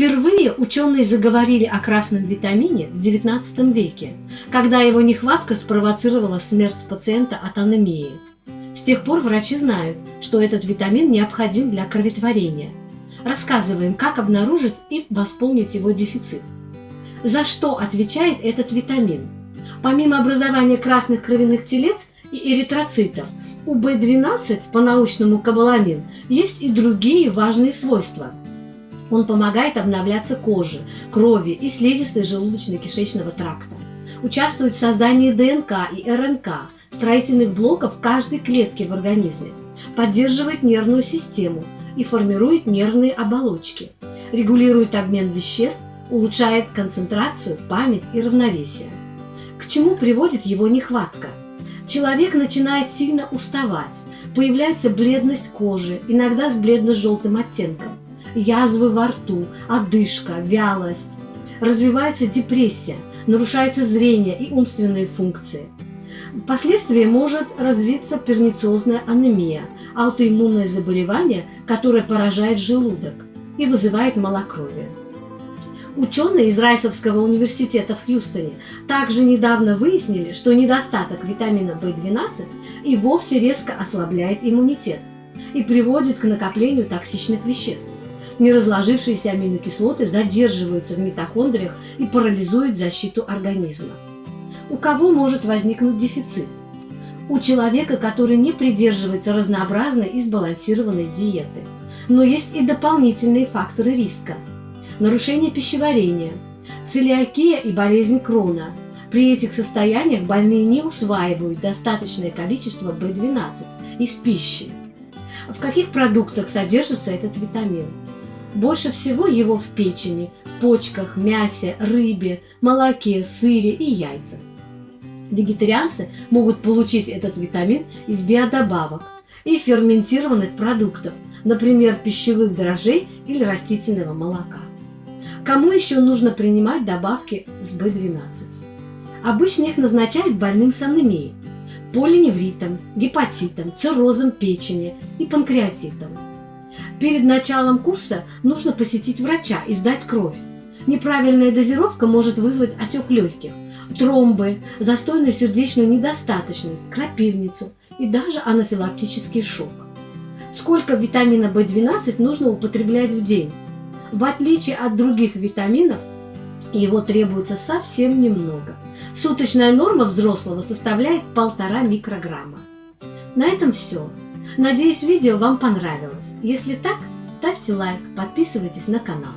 Впервые ученые заговорили о красном витамине в XIX веке, когда его нехватка спровоцировала смерть пациента от анемии. С тех пор врачи знают, что этот витамин необходим для кроветворения. Рассказываем, как обнаружить и восполнить его дефицит. За что отвечает этот витамин? Помимо образования красных кровяных телец и эритроцитов, у B12, по-научному кобаламин, есть и другие важные свойства. Он помогает обновляться коже, крови и слизистой желудочно-кишечного тракта. Участвует в создании ДНК и РНК, строительных блоков каждой клетки в организме. Поддерживает нервную систему и формирует нервные оболочки. Регулирует обмен веществ, улучшает концентрацию, память и равновесие. К чему приводит его нехватка? Человек начинает сильно уставать, появляется бледность кожи, иногда с бледно-желтым оттенком, язвы во рту, одышка, вялость. Развивается депрессия, нарушается зрение и умственные функции. Впоследствии может развиться пернициозная анемия, аутоиммунное заболевание, которое поражает желудок и вызывает малокровие. Ученые из Райсовского университета в Хьюстоне также недавно выяснили, что недостаток витамина В12 и вовсе резко ослабляет иммунитет и приводит к накоплению токсичных веществ. Неразложившиеся аминокислоты задерживаются в митохондриях и парализуют защиту организма. У кого может возникнуть дефицит? У человека, который не придерживается разнообразной и сбалансированной диеты. Но есть и дополнительные факторы риска – нарушение пищеварения, целиакия и болезнь Крона. При этих состояниях больные не усваивают достаточное количество B12 из пищи. В каких продуктах содержится этот витамин? Больше всего его в печени, почках, мясе, рыбе, молоке, сыре и яйцах. Вегетарианцы могут получить этот витамин из биодобавок и ферментированных продуктов, например, пищевых дрожжей или растительного молока. Кому еще нужно принимать добавки с B12? Обычно их назначают больным с анемией, полиневритом, гепатитом, циррозом печени и панкреатитом. Перед началом курса нужно посетить врача и сдать кровь. Неправильная дозировка может вызвать отек легких, тромбы, застойную сердечную недостаточность, крапивницу и даже анафилактический шок. Сколько витамина В12 нужно употреблять в день? В отличие от других витаминов, его требуется совсем немного. Суточная норма взрослого составляет полтора микрограмма. На этом все. Надеюсь, видео вам понравилось. Если так, ставьте лайк, подписывайтесь на канал.